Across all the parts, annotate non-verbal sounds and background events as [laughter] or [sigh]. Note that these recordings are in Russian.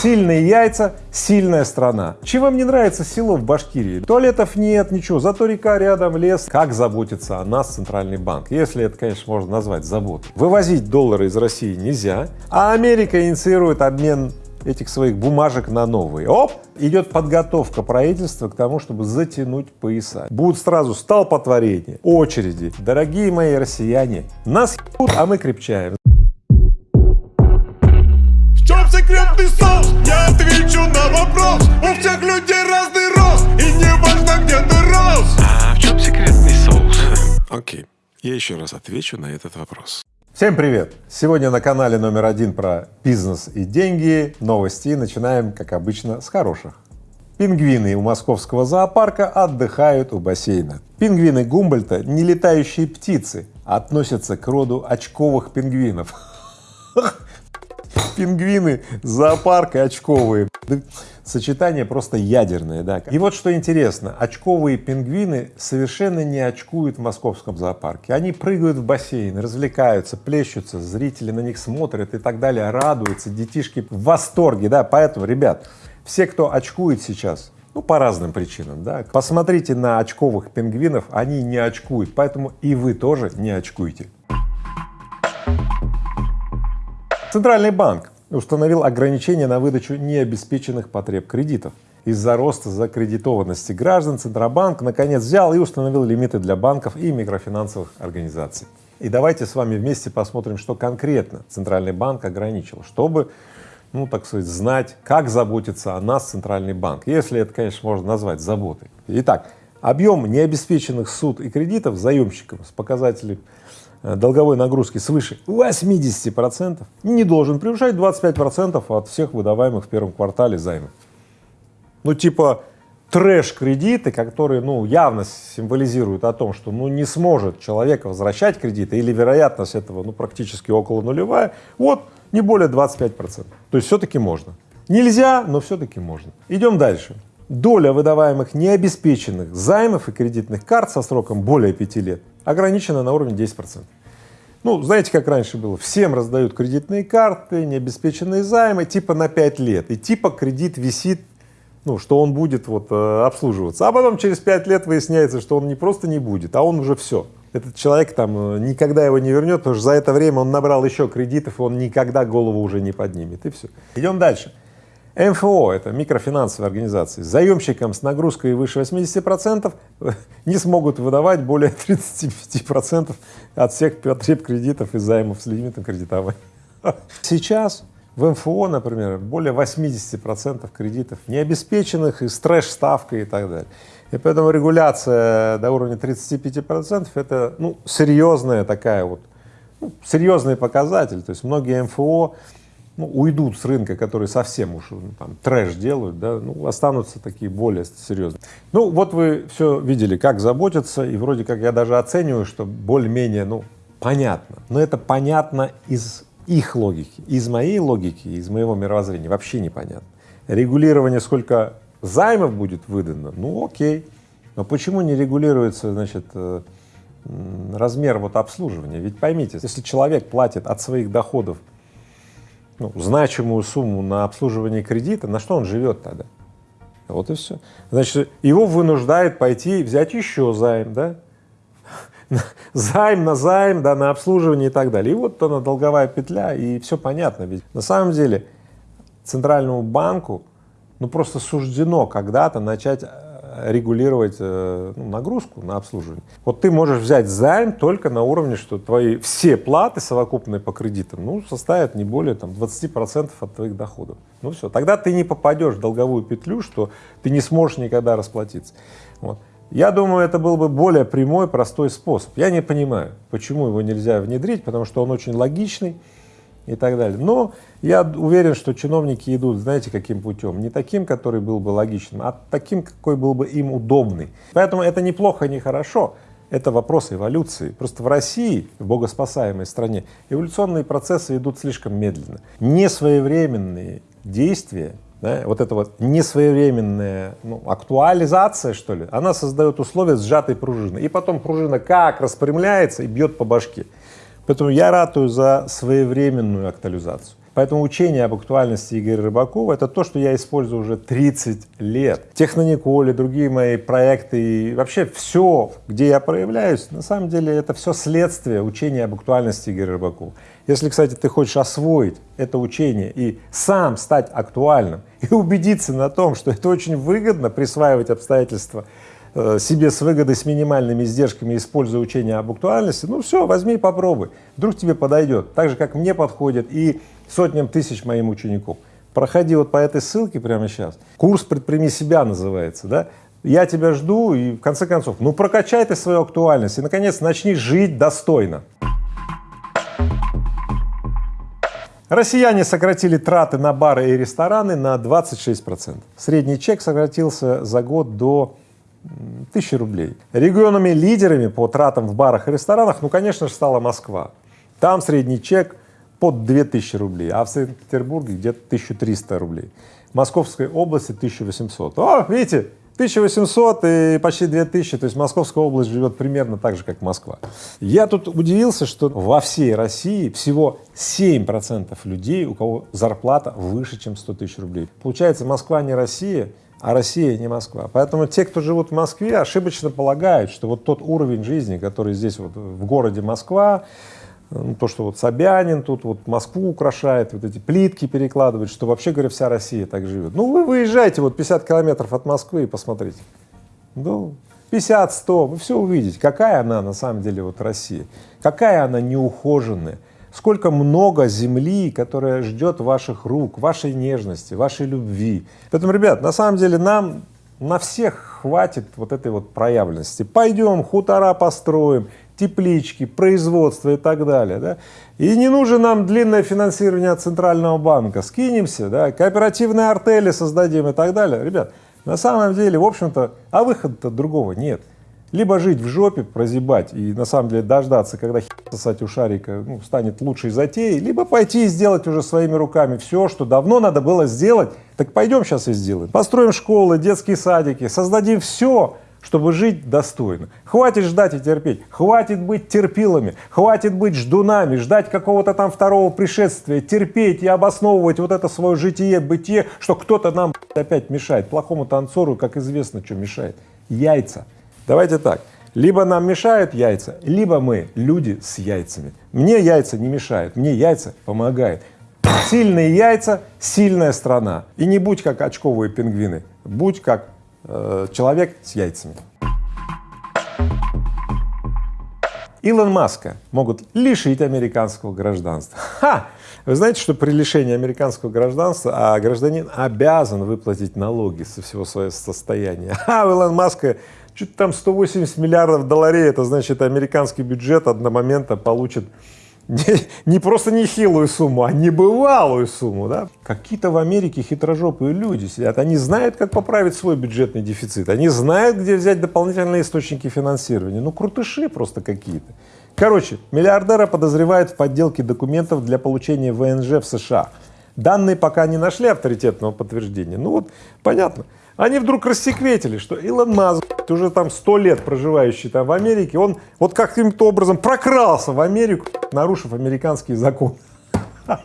Сильные яйца, сильная страна. Чем вам не нравится село в Башкирии? Туалетов нет, ничего, зато река рядом, лес. Как заботится о нас Центральный банк? Если это, конечно, можно назвать заботой. Вывозить доллары из России нельзя, а Америка инициирует обмен этих своих бумажек на новые. Оп! Идет подготовка правительства к тому, чтобы затянуть пояса. Будут сразу столпотворения, очереди. Дорогие мои россияне, нас ебут, а мы крепчаем. Секретный соус? Я отвечу на вопрос У всех людей разный рост И не важно, где ты рос А в чем секретный соус? Окей, я еще раз отвечу на этот вопрос. Всем привет! Сегодня на канале номер один про бизнес и деньги новости. Начинаем, как обычно, с хороших. Пингвины у московского зоопарка отдыхают у бассейна. Пингвины Гумбольта — не летающие птицы, а относятся к роду очковых пингвинов. [laughs] Пингвины, зоопарк и очковые. Сочетание просто ядерное, да. И вот что интересно, очковые пингвины совершенно не очкуют в московском зоопарке. Они прыгают в бассейн, развлекаются, плещутся, зрители на них смотрят и так далее, радуются, детишки в восторге, да. Поэтому, ребят, все, кто очкует сейчас, ну, по разным причинам, да, посмотрите на очковых пингвинов, они не очкуют, поэтому и вы тоже не очкуйте. Центральный банк установил ограничения на выдачу необеспеченных потреб кредитов. Из-за роста закредитованности граждан Центробанк наконец взял и установил лимиты для банков и микрофинансовых организаций. И давайте с вами вместе посмотрим, что конкретно Центральный банк ограничил, чтобы, ну, так сказать, знать, как заботится о нас Центральный банк, если это, конечно, можно назвать заботой. Итак, объем необеспеченных суд и кредитов заемщикам с показателем долговой нагрузки свыше 80 процентов не должен превышать 25 процентов от всех выдаваемых в первом квартале займов. Ну, типа трэш-кредиты, которые, ну, явно символизируют о том, что, ну, не сможет человек возвращать кредиты или вероятность этого, ну, практически около нулевая, вот, не более 25 процентов. То есть все-таки можно. Нельзя, но все-таки можно. Идем дальше. Доля выдаваемых необеспеченных займов и кредитных карт со сроком более 5 лет ограничена на уровне 10 процентов. Ну, знаете, как раньше было, всем раздают кредитные карты, необеспеченные займы, типа на 5 лет, и типа кредит висит ну, что он будет вот э, обслуживаться, а потом через пять лет выясняется, что он не просто не будет, а он уже все. Этот человек там э, никогда его не вернет, потому что за это время он набрал еще кредитов, он никогда голову уже не поднимет, и все. Идем дальше. МФО — это микрофинансовые организации. Заемщикам с нагрузкой выше 80 процентов [laughs] не смогут выдавать более 35 процентов от всех потреб кредитов и займов с лимитом кредитования. [laughs] Сейчас в МФО, например, более 80 процентов кредитов необеспеченных и с трэш-ставкой и так далее. И поэтому регуляция до уровня 35 процентов — это ну, серьезная такая вот, ну, серьезный показатель. То есть многие МФО ну, уйдут с рынка, которые совсем уж ну, там трэш делают, да, ну, останутся такие более серьезные. Ну, вот вы все видели, как заботятся, и вроде как я даже оцениваю, что более-менее, ну, понятно. Но это понятно из их логики. Из моей логики, из моего мировоззрения вообще непонятно. Регулирование, сколько займов будет выдано, ну окей. Но почему не регулируется, значит, э, размер вот обслуживания? Ведь поймите, если человек платит от своих доходов ну, значимую сумму на обслуживание кредита, на что он живет тогда? Вот и все. Значит, его вынуждает пойти взять еще займ, да? [laughs] займ на займ, да, на обслуживание и так далее. И вот она долговая петля, и все понятно. Ведь на самом деле центральному банку ну просто суждено когда-то начать э, регулировать э, ну, нагрузку на обслуживание. Вот ты можешь взять займ только на уровне, что твои все платы совокупные по кредитам, ну, составят не более там 20 процентов от твоих доходов. Ну все, тогда ты не попадешь в долговую петлю, что ты не сможешь никогда расплатиться. Вот. Я думаю, это был бы более прямой, простой способ. Я не понимаю, почему его нельзя внедрить, потому что он очень логичный и так далее. Но я уверен, что чиновники идут, знаете, каким путем? Не таким, который был бы логичным, а таким, какой был бы им удобный. Поэтому это неплохо, не хорошо. Это вопрос эволюции. Просто в России, в богоспасаемой стране, эволюционные процессы идут слишком медленно. Несвоевременные действия да, вот эта вот несвоевременная ну, актуализация, что ли, она создает условия сжатой пружины. И потом пружина как распрямляется и бьет по башке. Поэтому я ратую за своевременную актуализацию. Поэтому учение об актуальности Игоря Рыбакова — это то, что я использую уже 30 лет. Технониколи, другие мои проекты и вообще все, где я проявляюсь, на самом деле это все следствие учения об актуальности Игоря Рыбакова. Если, кстати, ты хочешь освоить это учение и сам стать актуальным и убедиться на том, что это очень выгодно присваивать обстоятельства себе с выгодой, с минимальными издержками, используя учение об актуальности, ну все, возьми и попробуй, вдруг тебе подойдет, так же, как мне подходит и сотням тысяч моим учеников. Проходи вот по этой ссылке прямо сейчас. Курс «Предприми себя» называется, да? Я тебя жду и, в конце концов, ну прокачай ты свою актуальность и, наконец, начни жить достойно. Россияне сократили траты на бары и рестораны на 26 процентов. Средний чек сократился за год до тысячи рублей. Регионами-лидерами по тратам в барах и ресторанах, ну, конечно же, стала Москва. Там средний чек под 2000 рублей, а в Санкт-Петербурге где-то 1300 рублей. В Московской области 1800. О, видите, 1800 и почти 2000, то есть Московская область живет примерно так же, как Москва. Я тут удивился, что во всей России всего 7% людей, у кого зарплата выше, чем 100 тысяч рублей. Получается, Москва не Россия, а Россия не Москва. Поэтому те, кто живут в Москве, ошибочно полагают, что вот тот уровень жизни, который здесь вот в городе Москва, ну, то, что вот Собянин тут вот Москву украшает, вот эти плитки перекладывает, что вообще говоря вся Россия так живет. Ну вы выезжайте вот 50 километров от Москвы и посмотрите. Ну 50-100, вы все увидите, какая она на самом деле вот Россия, какая она неухоженная, сколько много земли, которая ждет ваших рук, вашей нежности, вашей любви. Поэтому, ребят, на самом деле нам на всех хватит вот этой вот проявленности. Пойдем хутора построим, теплички, производство и так далее. Да? И не нужно нам длинное финансирование от Центрального банка. Скинемся, да, кооперативные артели создадим и так далее. Ребят, на самом деле, в общем-то, а выхода другого нет. Либо жить в жопе, прозябать и на самом деле дождаться, когда сосать у шарика ну, станет лучшей затеей, либо пойти и сделать уже своими руками все, что давно надо было сделать, так пойдем сейчас и сделаем. Построим школы, детские садики, создадим все, чтобы жить достойно. Хватит ждать и терпеть, хватит быть терпилами, хватит быть ждунами, ждать какого-то там второго пришествия, терпеть и обосновывать вот это свое житие, бытие, что кто-то нам опять мешает. Плохому танцору, как известно, что мешает. Яйца. Давайте так, либо нам мешают яйца, либо мы люди с яйцами. Мне яйца не мешают, мне яйца помогают. Сильные яйца, сильная страна. И не будь как очковые пингвины, будь как Э, человек с яйцами. Илон Маска могут лишить американского гражданства. Ха! Вы знаете, что при лишении американского гражданства а гражданин обязан выплатить налоги со всего своего состояния. А у Илона Маска чуть там 180 миллиардов долларей, это значит американский бюджет одномоментно получит не, не просто нехилую сумму, а небывалую сумму, да? Какие-то в Америке хитрожопые люди сидят, они знают, как поправить свой бюджетный дефицит, они знают, где взять дополнительные источники финансирования, ну крутыши просто какие-то. Короче, миллиардера подозревают в подделке документов для получения ВНЖ в США. Данные пока не нашли авторитетного подтверждения, ну вот понятно. Они вдруг рассекретили, что Илон Маск, уже там сто лет проживающий там в Америке, он вот каким-то образом прокрался в Америку, нарушив американский закон. [laughs]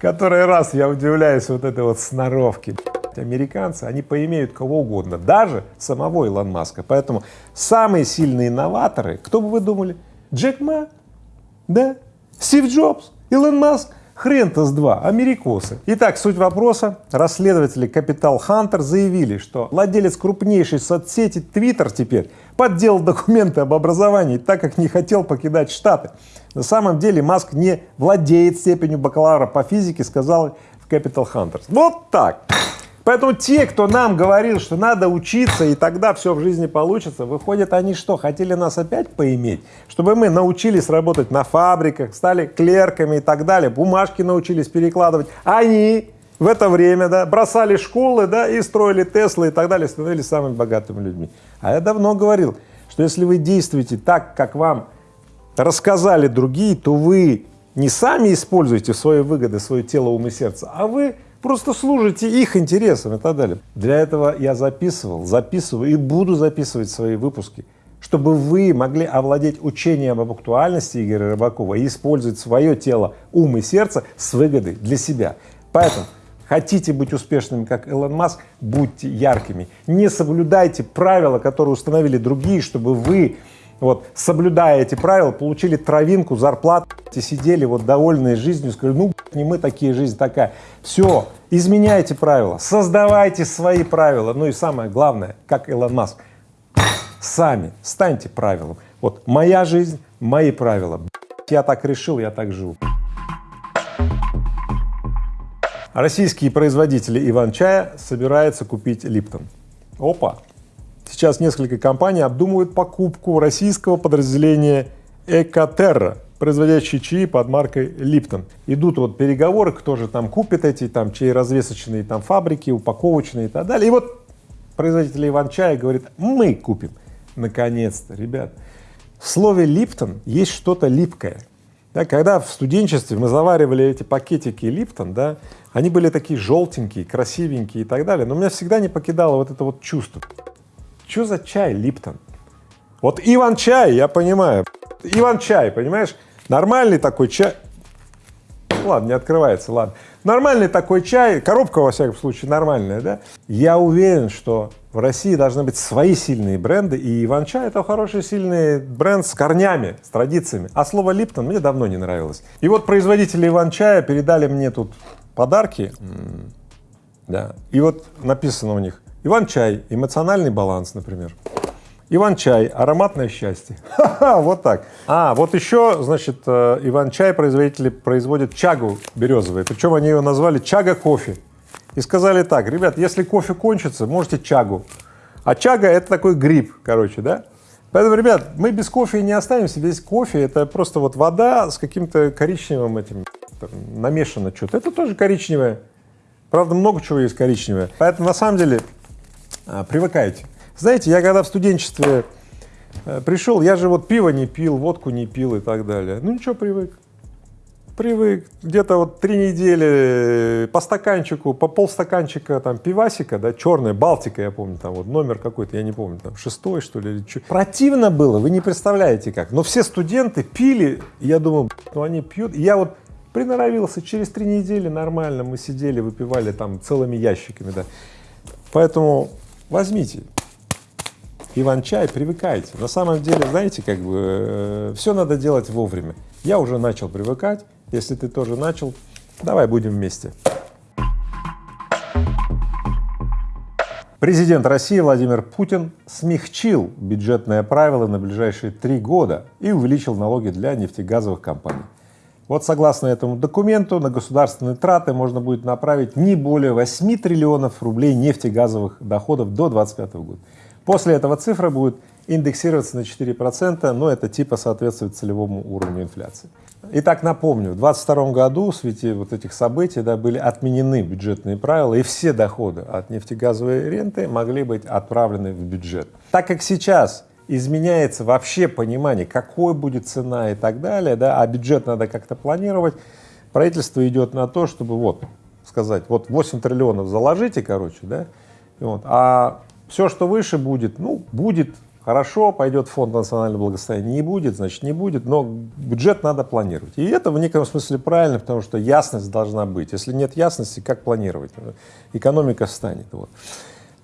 Который раз я удивляюсь вот этой вот сноровке. Американцы, они поимеют кого угодно, даже самого Илон Маска. Поэтому самые сильные инноваторы, кто бы вы думали? Джек Ма? Да? Стив Джобс? Илон Маск? Хрен-то с два, америкосы. Итак, суть вопроса. Расследователи Capital Hunter заявили, что владелец крупнейшей соцсети Twitter теперь подделал документы об образовании, так как не хотел покидать Штаты. На самом деле Маск не владеет степенью бакалавра по физике, сказал в Capital Hunters. Вот так. Поэтому те, кто нам говорил, что надо учиться, и тогда все в жизни получится, выходит, они что, хотели нас опять поиметь? Чтобы мы научились работать на фабриках, стали клерками и так далее, бумажки научились перекладывать. Они в это время, да, бросали школы, да, и строили Теслы и так далее, становились самыми богатыми людьми. А я давно говорил, что если вы действуете так, как вам рассказали другие, то вы не сами используете свои выгоды свое тело, ум и сердце, а вы просто служите их интересам и так далее. Для этого я записывал, записываю и буду записывать свои выпуски чтобы вы могли овладеть учением об актуальности Игоря Рыбакова и использовать свое тело, ум и сердце с выгодой для себя. Поэтому хотите быть успешными, как Илон Маск, будьте яркими. Не соблюдайте правила, которые установили другие, чтобы вы вот, соблюдая эти правила, получили травинку, зарплату, сидели вот довольные жизнью, сказали, ну, не мы такие, жизнь такая. Все, изменяйте правила, создавайте свои правила. Ну и самое главное, как Илон Маск, сами станьте правилом. Вот моя жизнь, мои правила. Я так решил, я так живу. Российские производители Иван-чая собираются купить Липтон. Опа! Сейчас несколько компаний обдумывают покупку российского подразделения Экотерра, производящий чаи под маркой Липтон. Идут вот переговоры, кто же там купит эти там чаеразвесочные там фабрики, упаковочные и так далее. И вот производитель Иван-чая говорит, мы купим. Наконец-то, ребят. В слове Липтон есть что-то липкое. Да, когда в студенчестве мы заваривали эти пакетики Липтон, да, они были такие желтенькие, красивенькие и так далее, но меня всегда не покидало вот это вот чувство. Что за чай Липтон? Вот Иван-чай, я понимаю. Иван-чай, понимаешь? Нормальный такой чай. Ладно, не открывается, ладно. Нормальный такой чай, коробка, во всяком случае, нормальная, да? Я уверен, что в России должны быть свои сильные бренды, и Иван-чай — это хороший сильный бренд с корнями, с традициями. А слово Липтон мне давно не нравилось. И вот производители Иван-чая передали мне тут подарки, да, и вот написано у них Иван-чай, эмоциональный баланс, например. Иван-чай, ароматное счастье. Ха-ха, вот так. А, вот еще, значит, э, Иван-чай производители производят чагу березовую, причем они ее назвали чага-кофе. И сказали так, ребят, если кофе кончится, можете чагу. А чага — это такой гриб, короче, да? Поэтому, ребят, мы без кофе не останемся, без кофе это просто вот вода с каким-то коричневым этим, намешано что-то. Это тоже коричневое. Правда, много чего есть коричневое. Поэтому, на самом деле, привыкайте. Знаете, я когда в студенчестве э, пришел, я же вот пиво не пил, водку не пил и так далее. Ну ничего, привык. Привык. Где-то вот три недели по стаканчику, по полстаканчика там пивасика, да, черная, Балтика, я помню, там вот номер какой-то, я не помню, там шестой, что ли, или что. Противно было, вы не представляете как. Но все студенты пили, я думаю, ну они пьют. И я вот приноровился, через три недели нормально мы сидели, выпивали там целыми ящиками, да. Поэтому возьмите Иван-чай, привыкайте. На самом деле, знаете, как бы э, все надо делать вовремя. Я уже начал привыкать, если ты тоже начал, давай будем вместе. Президент России Владимир Путин смягчил бюджетные правила на ближайшие три года и увеличил налоги для нефтегазовых компаний. Вот согласно этому документу на государственные траты можно будет направить не более 8 триллионов рублей нефтегазовых доходов до 2025 года. После этого цифра будет индексироваться на 4 процента, но это типа соответствует целевому уровню инфляции. Итак, напомню, в 2022 году в свете вот этих событий да, были отменены бюджетные правила, и все доходы от нефтегазовой ренты могли быть отправлены в бюджет. Так как сейчас изменяется вообще понимание, какой будет цена и так далее, да, а бюджет надо как-то планировать, правительство идет на то, чтобы вот сказать, вот 8 триллионов заложите, короче, да, вот, а все, что выше будет, ну, будет хорошо, пойдет фонд национального благосостояния, не будет, значит, не будет, но бюджет надо планировать. И это в неком смысле правильно, потому что ясность должна быть. Если нет ясности, как планировать? Экономика встанет. Вот.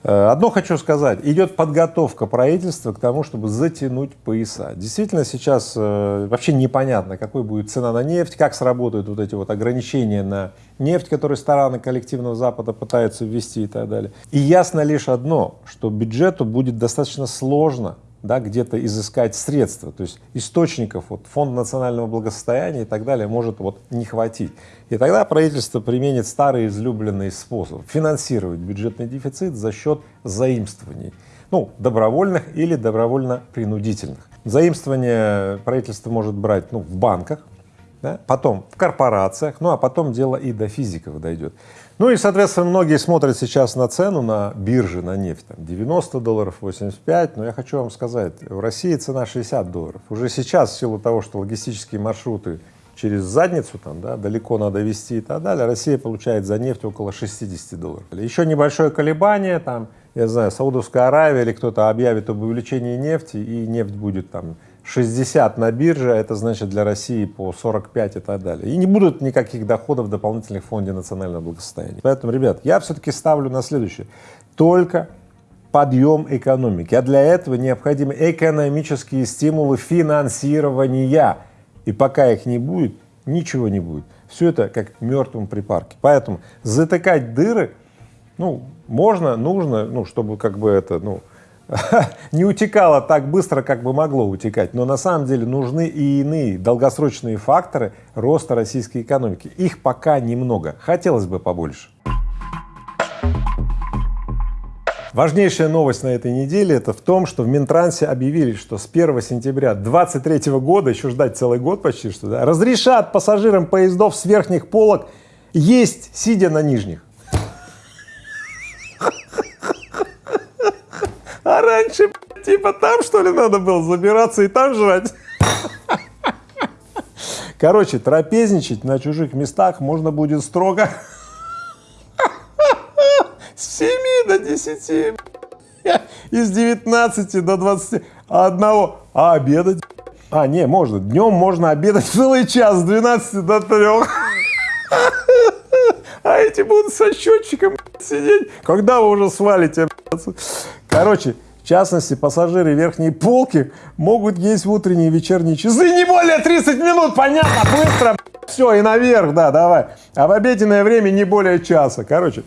Э, одно хочу сказать, идет подготовка правительства к тому, чтобы затянуть пояса. Действительно сейчас э, вообще непонятно, какой будет цена на нефть, как сработают вот эти вот ограничения на нефть, которые страны коллективного Запада пытаются ввести и так далее. И ясно лишь одно, что бюджету будет достаточно сложно да, где-то изыскать средства, то есть источников, вот, фонд национального благосостояния и так далее может вот не хватить. И тогда правительство применит старый излюбленный способ финансировать бюджетный дефицит за счет заимствований, ну, добровольных или добровольно-принудительных. Заимствование правительство может брать ну, в банках, да, потом в корпорациях, ну а потом дело и до физиков дойдет. Ну и, соответственно, многие смотрят сейчас на цену на бирже на нефть, там 90 долларов, 85, но я хочу вам сказать, в России цена 60 долларов. Уже сейчас, в силу того, что логистические маршруты через задницу там, да, далеко надо вести и так далее, Россия получает за нефть около 60 долларов. Еще небольшое колебание, там я знаю, Саудовская Аравия или кто-то объявит об увеличении нефти, и нефть будет там 60 на бирже, а это значит для России по 45 и так далее. И не будут никаких доходов дополнительных в фонде национального благосостояния. Поэтому, ребят, я все-таки ставлю на следующее. Только подъем экономики. А для этого необходимы экономические стимулы финансирования. И пока их не будет, ничего не будет. Все это как мертвом припарке. Поэтому затыкать дыры, ну, можно, нужно, ну, чтобы как бы это, ну, [laughs] не утекало так быстро, как бы могло утекать. Но на самом деле нужны и иные долгосрочные факторы роста российской экономики. Их пока немного, хотелось бы побольше. Важнейшая новость на этой неделе это в том, что в Минтрансе объявили, что с 1 сентября 2023 года, еще ждать целый год почти что, да, разрешат пассажирам поездов с верхних полок есть, сидя на нижних. А раньше, типа, там что ли надо было забираться и там жрать? Короче, трапезничать на чужих местах можно будет строго с 7 до 10, из 19 до 21, а обедать, а, не, можно, днем можно обедать [laughs] целый час с 12 до 3. А эти будут со счетчиком сидеть, когда вы уже свалите. Короче, в частности, пассажиры верхней полки могут есть в утренние и вечерние часы не более 30 минут, понятно, быстро, все, и наверх, да, давай. А в обеденное время не более часа. Короче,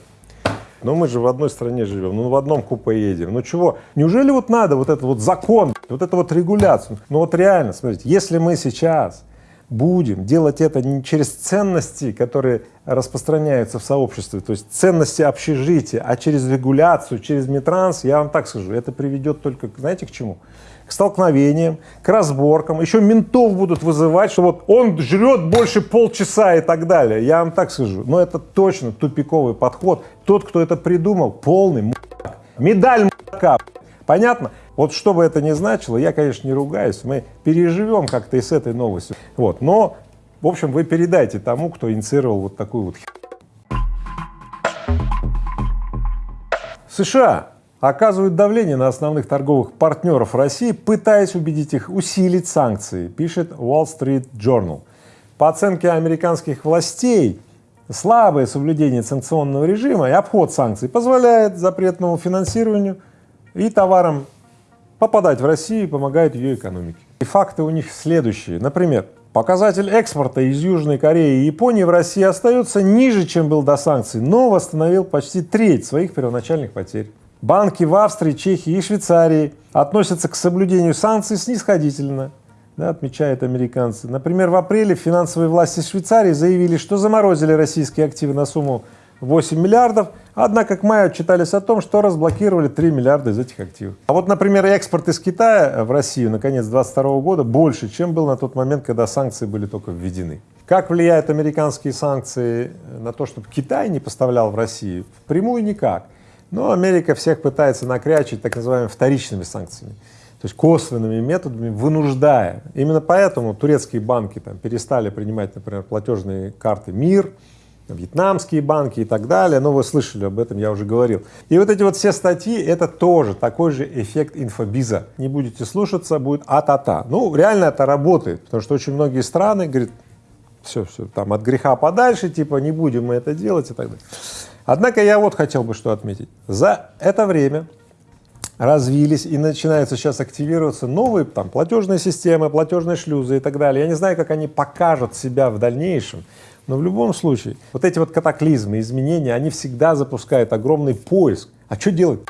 но мы же в одной стране живем, ну в одном купе едем. Ну чего? Неужели вот надо вот этот вот закон, вот эту вот регуляцию? Ну вот реально, смотрите, если мы сейчас будем делать это не через ценности, которые распространяются в сообществе, то есть ценности общежития, а через регуляцию, через Митранс, я вам так скажу, это приведет только, знаете, к чему? К столкновениям, к разборкам, еще ментов будут вызывать, что вот он жрет больше полчаса и так далее, я вам так скажу, но это точно тупиковый подход, тот, кто это придумал, полный мудак, медаль мудака, понятно? Вот что бы это ни значило, я, конечно, не ругаюсь, мы переживем как-то и с этой новостью. Вот, но, в общем, вы передайте тому, кто инициировал вот такую вот США оказывают давление на основных торговых партнеров России, пытаясь убедить их усилить санкции, пишет Wall Street Journal. По оценке американских властей, слабое соблюдение санкционного режима и обход санкций позволяет запретному финансированию и товарам попадать в Россию помогает ее экономике. И факты у них следующие. Например, показатель экспорта из Южной Кореи и Японии в России остается ниже, чем был до санкций, но восстановил почти треть своих первоначальных потерь. Банки в Австрии, Чехии и Швейцарии относятся к соблюдению санкций снисходительно, да, отмечают американцы. Например, в апреле финансовые власти Швейцарии заявили, что заморозили российские активы на сумму 8 миллиардов, однако к маю отчитались о том, что разблокировали 3 миллиарда из этих активов. А вот, например, экспорт из Китая в Россию на конец 2022 года больше, чем был на тот момент, когда санкции были только введены. Как влияют американские санкции на то, чтобы Китай не поставлял в Россию? Впрямую никак. Но Америка всех пытается накрячить так называемыми вторичными санкциями, то есть косвенными методами, вынуждая. Именно поэтому турецкие банки там перестали принимать, например, платежные карты МИР, вьетнамские банки и так далее, но вы слышали об этом, я уже говорил. И вот эти вот все статьи, это тоже такой же эффект инфобиза. Не будете слушаться, будет а-та-та. Ну, реально это работает, потому что очень многие страны говорят, все, все, там от греха подальше, типа не будем мы это делать и так далее. Однако я вот хотел бы что отметить. За это время развились и начинаются сейчас активироваться новые там платежные системы, платежные шлюзы и так далее. Я не знаю, как они покажут себя в дальнейшем, но в любом случае, вот эти вот катаклизмы, изменения, они всегда запускают огромный поиск. А что делать?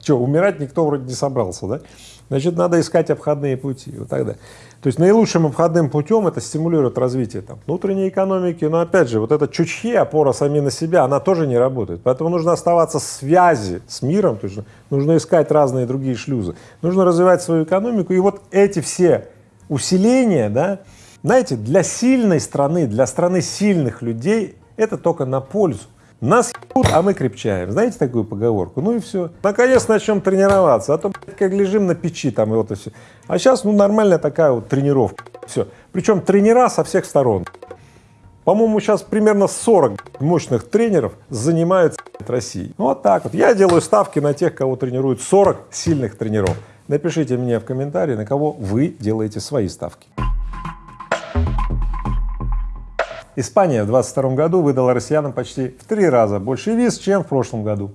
Что, умирать никто вроде не собрался, да? Значит, надо искать обходные пути, вот тогда. То есть наилучшим обходным путем это стимулирует развитие там, внутренней экономики, но опять же, вот эта чучхи, опора сами на себя, она тоже не работает. Поэтому нужно оставаться в связи с миром, то есть нужно искать разные другие шлюзы, нужно развивать свою экономику. И вот эти все усиления, да, знаете, для сильной страны, для страны сильных людей это только на пользу. Нас ебут, а мы крепчаем. Знаете такую поговорку? Ну и все. Наконец начнем тренироваться, а то как лежим на печи там и вот и все. А сейчас ну нормальная такая вот тренировка. Все. Причем тренера со всех сторон. По-моему, сейчас примерно 40 мощных тренеров занимаются России. Ну, вот так вот. Я делаю ставки на тех, кого тренируют 40 сильных тренеров. Напишите мне в комментарии, на кого вы делаете свои ставки. Испания в 2022 году выдала россиянам почти в три раза больше виз, чем в прошлом году.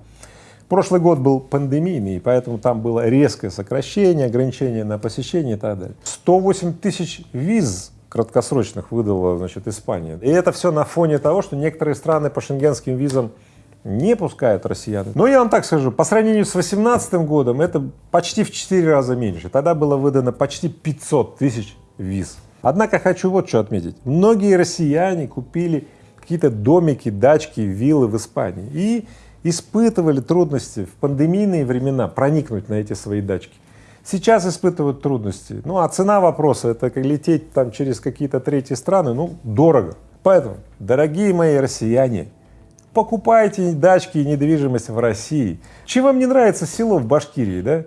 Прошлый год был пандемийный, поэтому там было резкое сокращение, ограничение на посещение и так далее. 108 тысяч виз краткосрочных выдала, значит, Испания. И это все на фоне того, что некоторые страны по шенгенским визам не пускают россиян. Но я вам так скажу, по сравнению с 2018 годом это почти в 4 раза меньше. Тогда было выдано почти 500 тысяч виз. Однако хочу вот что отметить. Многие россияне купили какие-то домики, дачки, виллы в Испании и испытывали трудности в пандемийные времена проникнуть на эти свои дачки. Сейчас испытывают трудности. Ну, а цена вопроса — это как лететь там через какие-то третьи страны, ну, дорого. Поэтому, дорогие мои россияне, покупайте дачки и недвижимость в России. Чем вам не нравится село в Башкирии, да?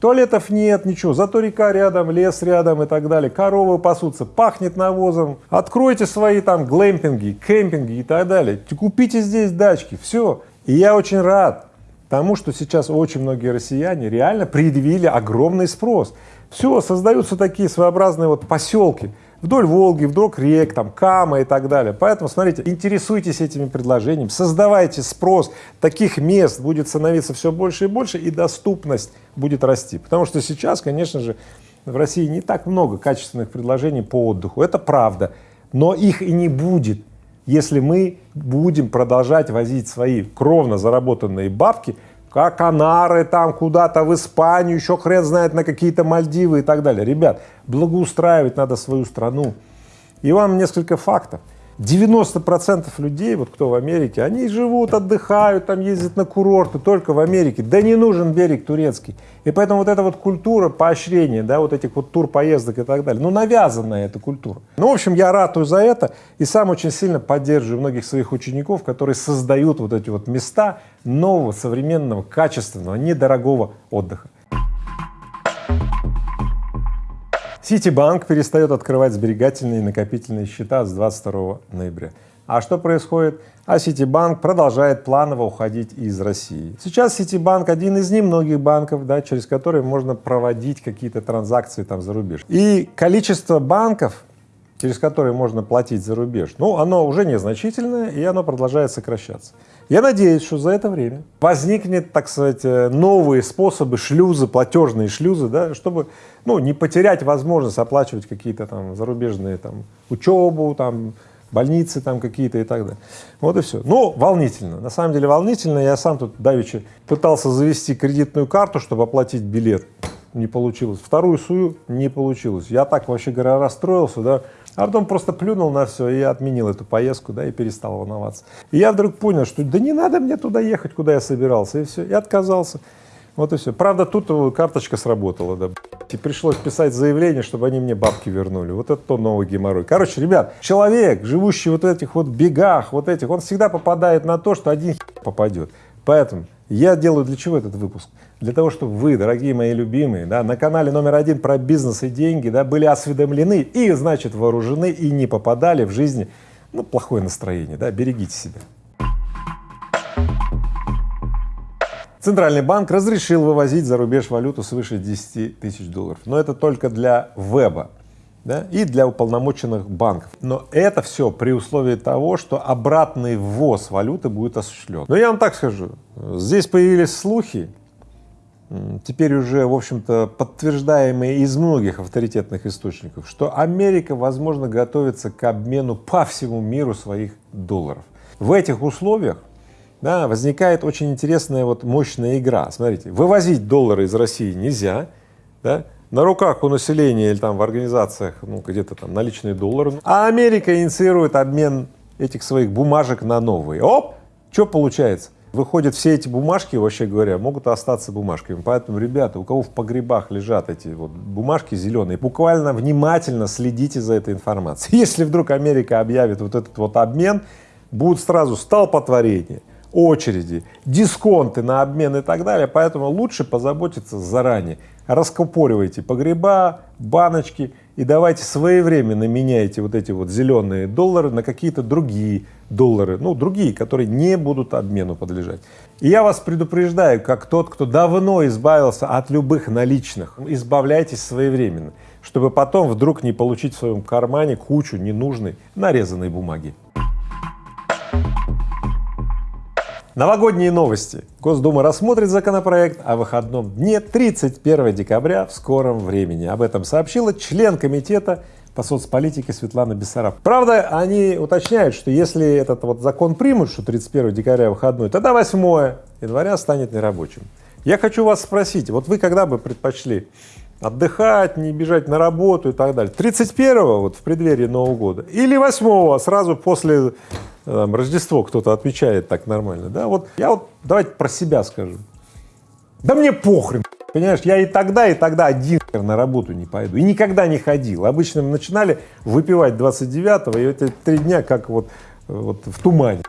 Туалетов нет, ничего, зато река рядом, лес рядом и так далее, коровы пасутся, пахнет навозом. Откройте свои там глэмпинги, кемпинги и так далее. Купите здесь дачки, все. И я очень рад тому, что сейчас очень многие россияне реально предъявили огромный спрос. Все, создаются такие своеобразные вот поселки, вдоль Волги, вдоль рек, там, Кама и так далее. Поэтому, смотрите, интересуйтесь этими предложениями, создавайте спрос, таких мест будет становиться все больше и больше, и доступность будет расти. Потому что сейчас, конечно же, в России не так много качественных предложений по отдыху, это правда, но их и не будет, если мы будем продолжать возить свои кровно заработанные бабки как Канары, там куда-то в Испанию, еще хрен знает на какие-то Мальдивы и так далее. Ребят, благоустраивать надо свою страну. И вам несколько фактов. 90% людей, вот кто в Америке, они живут, отдыхают, там ездят на курорты только в Америке. Да не нужен берег турецкий. И поэтому вот эта вот культура поощрения, да, вот этих вот турпоездок и так далее, ну навязанная эта культура. Ну, в общем, я ратую за это и сам очень сильно поддерживаю многих своих учеников, которые создают вот эти вот места нового, современного, качественного, недорогого отдыха. Ситибанк перестает открывать сберегательные и накопительные счета с 22 ноября. А что происходит? А Ситибанк продолжает планово уходить из России. Сейчас Ситибанк один из немногих банков, да, через которые можно проводить какие-то транзакции там за рубеж. И количество банков, через которые можно платить за рубеж, ну, оно уже незначительное, и оно продолжает сокращаться. Я надеюсь, что за это время возникнет, так сказать, э, новые способы, шлюзы, платежные шлюзы, да, чтобы ну, не потерять возможность оплачивать какие-то там зарубежные там, учебу, там, больницы там какие-то и так далее. Вот и все. Ну, волнительно, на самом деле волнительно. Я сам тут давеча пытался завести кредитную карту, чтобы оплатить билет, не получилось. Вторую сую, не получилось. Я так, вообще говоря, расстроился, да, а потом просто плюнул на все и отменил эту поездку, да, и перестал волноваться. И я вдруг понял, что да не надо мне туда ехать, куда я собирался, и все, и отказался. Вот и все. Правда, тут карточка сработала, да. И пришлось писать заявление, чтобы они мне бабки вернули. Вот это то новый геморрой. Короче, ребят, человек, живущий вот этих вот бегах, вот этих, он всегда попадает на то, что один попадет. Поэтому я делаю для чего этот выпуск? Для того, чтобы вы, дорогие мои любимые, да, на канале номер один про бизнес и деньги, да, были осведомлены и, значит, вооружены и не попадали в жизни, ну, плохое настроение, да, берегите себя. Центральный банк разрешил вывозить за рубеж валюту свыше 10 тысяч долларов, но это только для веба да, и для уполномоченных банков. Но это все при условии того, что обратный ввоз валюты будет осуществлен. Но я вам так скажу, здесь появились слухи, теперь уже, в общем-то, подтверждаемые из многих авторитетных источников, что Америка, возможно, готовится к обмену по всему миру своих долларов. В этих условиях да, возникает очень интересная вот мощная игра. Смотрите, вывозить доллары из России нельзя, да, на руках у населения или там в организациях, ну, где-то там наличные доллары, а Америка инициирует обмен этих своих бумажек на новые. Оп! Что получается? Выходят все эти бумажки, вообще говоря, могут остаться бумажками. Поэтому, ребята, у кого в погребах лежат эти вот бумажки зеленые, буквально внимательно следите за этой информацией. [laughs] Если вдруг Америка объявит вот этот вот обмен, будут сразу столпотворения, очереди, дисконты на обмен и так далее. Поэтому лучше позаботиться заранее раскупоривайте погреба, баночки и давайте своевременно меняйте вот эти вот зеленые доллары на какие-то другие доллары, ну, другие, которые не будут обмену подлежать. И я вас предупреждаю, как тот, кто давно избавился от любых наличных, избавляйтесь своевременно, чтобы потом вдруг не получить в своем кармане кучу ненужной нарезанной бумаги. Новогодние новости. Госдума рассмотрит законопроект о выходном дне 31 декабря в скором времени. Об этом сообщила член комитета по соцполитике Светлана Бессараб. Правда, они уточняют, что если этот вот закон примут, что 31 декабря выходной, тогда 8 января станет нерабочим. Я хочу вас спросить, вот вы когда бы предпочли отдыхать, не бежать на работу и так далее, 31-го вот в преддверии Нового года или 8-го сразу после там, Рождество кто-то отмечает так нормально, да, вот я вот давайте про себя скажу. Да мне похрен, понимаешь, я и тогда, и тогда один на работу не пойду, и никогда не ходил. Обычно мы начинали выпивать 29-го, и эти три дня как вот, вот в тумане.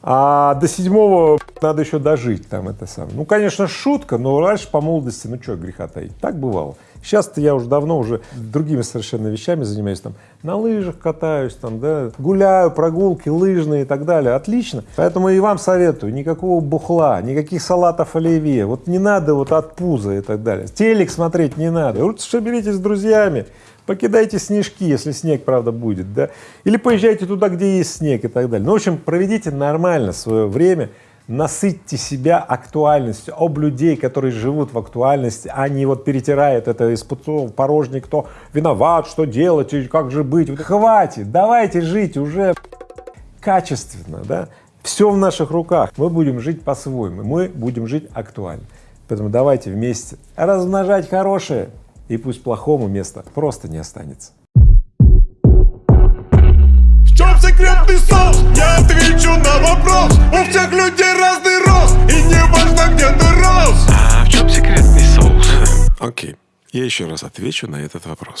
А до седьмого надо еще дожить там это самое. Ну, конечно, шутка, но раньше по молодости, ну что греха таить, так бывало. Сейчас-то я уже давно уже другими совершенно вещами занимаюсь, там, на лыжах катаюсь, там, да, гуляю, прогулки лыжные и так далее, отлично. Поэтому и вам советую, никакого бухла, никаких салатов оливье, вот не надо вот от пуза и так далее. Телек смотреть не надо, лучше соберитесь с друзьями, покидайте снежки, если снег, правда, будет, да, или поезжайте туда, где есть снег и так далее. Ну, в общем, проведите нормально свое время, насытьте себя актуальностью, об людей, которые живут в актуальности, а не вот перетирает это из пустого порожней, кто виноват, что делать, как же быть. Хватит, давайте жить уже качественно, да, все в наших руках, мы будем жить по-своему, мы будем жить актуально. Поэтому давайте вместе размножать хорошее, и пусть плохому места просто не останется. Чем секретный соус? Я отвечу на вопрос У всех людей разный рост И не важно где ты рос А в чем секретный соус? Окей, я еще раз отвечу на этот вопрос.